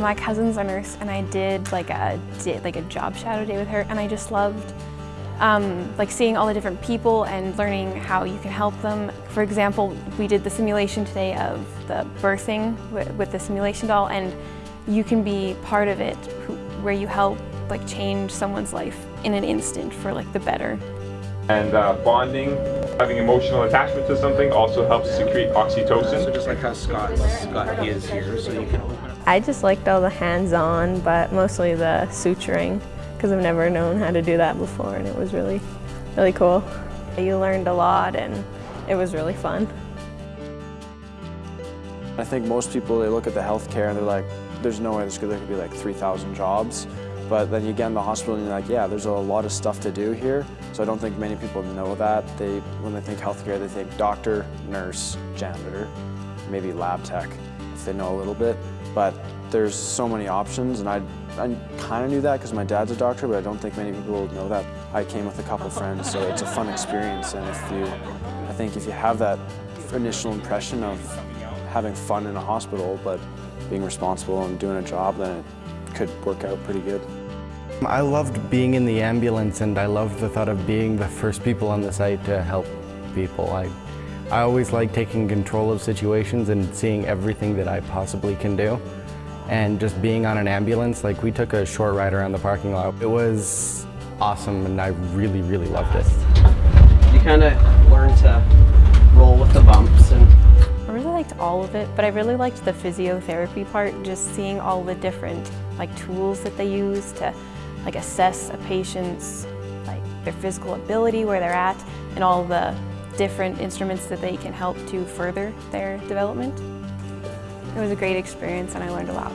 my cousin's a nurse and I did like a, did like a job shadow day with her and I just loved um, like seeing all the different people and learning how you can help them. For example, we did the simulation today of the birthing with, with the simulation doll and you can be part of it where you help like change someone's life in an instant for like the better. And uh, bonding, having emotional attachment to something also helps secrete oxytocin. So just like how Scott's got his here, so you can open. I just liked all the hands-on, but mostly the suturing, because I've never known how to do that before, and it was really, really cool. You learned a lot, and it was really fun. I think most people, they look at the healthcare and they're like, there's no way there's there could be like 3,000 jobs. But then you get in the hospital and you're like, yeah, there's a lot of stuff to do here. So I don't think many people know that. They, when they think healthcare, they think doctor, nurse, janitor, maybe lab tech, if they know a little bit. But there's so many options, and I, I kind of knew that because my dad's a doctor, but I don't think many people know that. I came with a couple friends, so it's a fun experience. And if you, I think if you have that initial impression of having fun in a hospital, but being responsible and doing a job, then it could work out pretty good. I loved being in the ambulance and I loved the thought of being the first people on the site to help people. I, I always like taking control of situations and seeing everything that I possibly can do. And just being on an ambulance, like we took a short ride around the parking lot. It was awesome and I really, really loved it. You kind of learn to roll with the bumps and I really liked all of it, but I really liked the physiotherapy part, just seeing all the different like tools that they use to like assess a patient's like their physical ability, where they're at, and all the different instruments that they can help to further their development. It was a great experience and I learned a lot.